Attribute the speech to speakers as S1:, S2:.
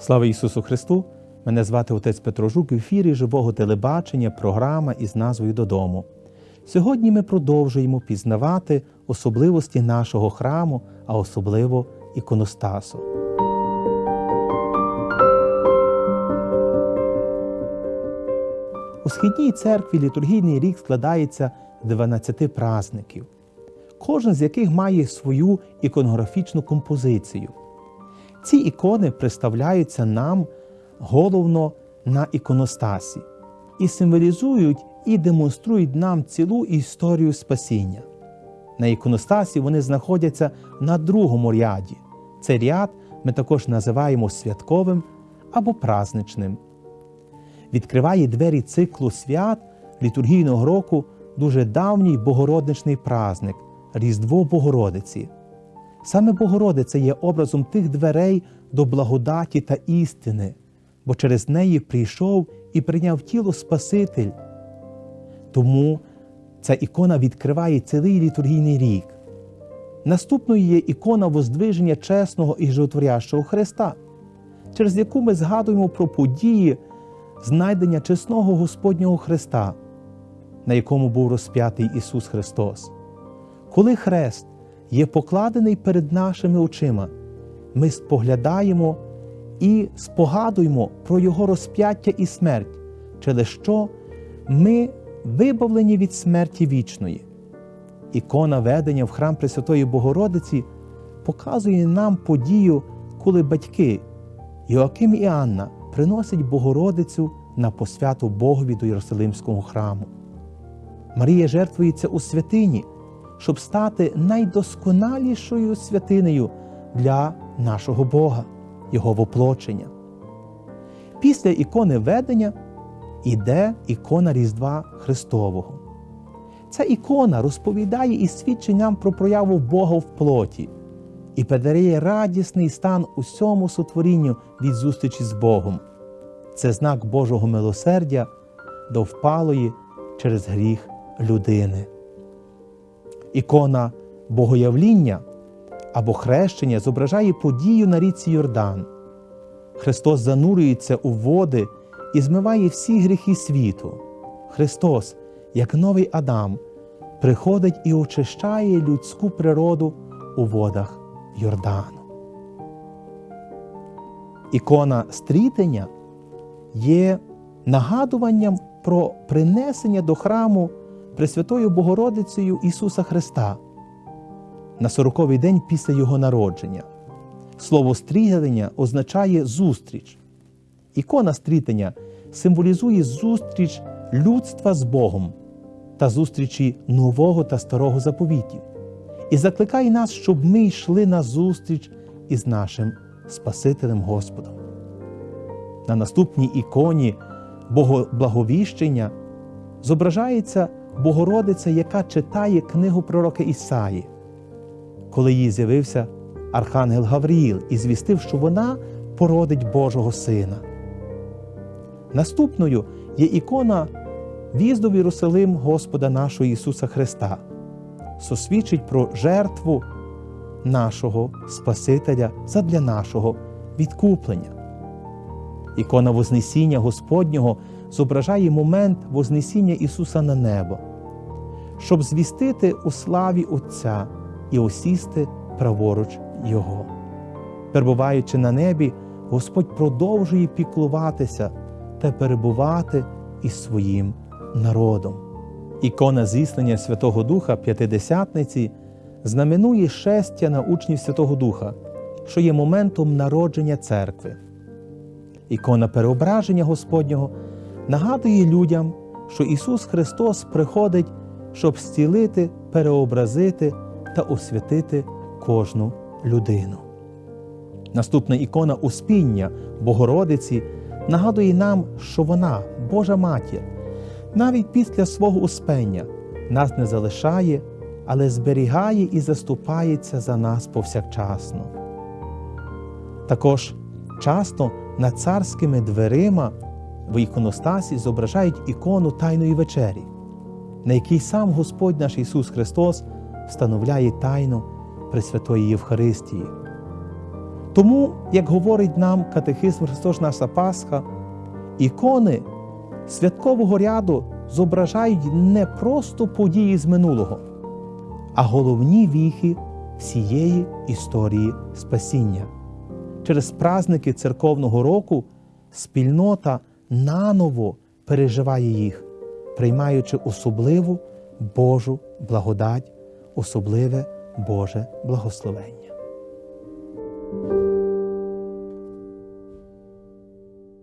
S1: Слава Ісусу Христу! Мене звати отець Петро Жук в ефірі живого телебачення, програма із назвою Додому. Сьогодні ми продовжуємо пізнавати особливості нашого храму, а особливо іконостасу. У східній церкві літургійний рік складається з 12 празників, кожен з яких має свою іконографічну композицію. Ці ікони представляються нам головно на іконостасі і символізують і демонструють нам цілу історію спасіння. На іконостасі вони знаходяться на другому ряді. Цей ряд ми також називаємо святковим або празничним. Відкриває двері циклу свят літургійного року дуже давній богородничний празник Різдво Богородиці. Саме Богородиця є образом тих дверей до благодаті та істини, бо через неї прийшов і прийняв тіло Спаситель. Тому ця ікона відкриває цілий літургійний рік. Наступною є ікона воздвиження чесного і животворящого Христа, через яку ми згадуємо про події знайдення чесного Господнього Христа, на якому був розп'ятий Ісус Христос. Коли хрест є покладений перед нашими очима, ми споглядаємо і спогадуємо про Його розп'яття і смерть, через що ми вибавлені від смерті вічної. Ікона ведення в храм Пресвятої Богородиці показує нам подію, коли батьки Йоаким і Анна приносять Богородицю на посвяту Богові до Єрусалимського храму. Марія жертвується у святині, щоб стати найдосконалішою святинею для нашого Бога, Його воплочення. Після ікони ведення іде ікона Різдва Христового. Ця ікона розповідає і свідчить нам про прояву Бога в плоті і подарує радісний стан усьому сотворінню від зустрічі з Богом. Це знак Божого милосердя до впалої через гріх людини. Ікона Богоявління або хрещення зображає подію на річці Йордан. Христос занурюється у води і змиває всі гріхи світу. Христос, як новий Адам, приходить і очищає людську природу у водах Йордану. Ікона стрітення є нагадуванням про принесення до храму Пресвятою Богородицею Ісуса Христа на сороковий день після Його народження. Слово стрігання означає зустріч. Ікона стрітення символізує зустріч людства з Богом та зустрічі нового та старого заповітів і закликає нас, щоб ми йшли на зустріч із нашим Спасителем Господом. На наступній іконі Богоблаговіщення зображається Богородиця, яка читає книгу пророка Ісаї, коли їй з'явився Архангел Гавріїл і звістив, що вона породить Божого Сина. Наступною є ікона в'їзду в Єрусалим Господа нашого Ісуса Христа, сосвідчить про жертву нашого Спасителя задля нашого відкуплення. Ікона Вознесіння Господнього зображає момент Вознесіння Ісуса на небо, щоб звістити у славі Отця і осісти праворуч Його. Перебуваючи на небі, Господь продовжує піклуватися та перебувати із своїм народом. Ікона зіслання Святого Духа П'ятидесятниці знаменує шестя на учнів Святого Духа, що є моментом народження церкви. Ікона переображення Господнього нагадує людям, що Ісус Христос приходить, щоб зцілити, переобразити та освятити кожну людину. Наступна ікона Успіння Богородиці нагадує нам, що вона, Божа Матір, навіть після свого успення нас не залишає, але зберігає і заступається за нас повсякчасно. Також часто над царськими дверима в іконостасі зображають ікону Тайної вечері, на якій сам Господь наш Ісус Христос встановляє тайну Пресвятої Євхаристії. Тому, як говорить нам катехизм Христос наша Пасха, ікони святкового ряду зображають не просто події з минулого, а головні віхи всієї історії спасіння. Через праздники церковного року спільнота наново переживає їх, приймаючи особливу Божу благодать, особливе Боже благословення.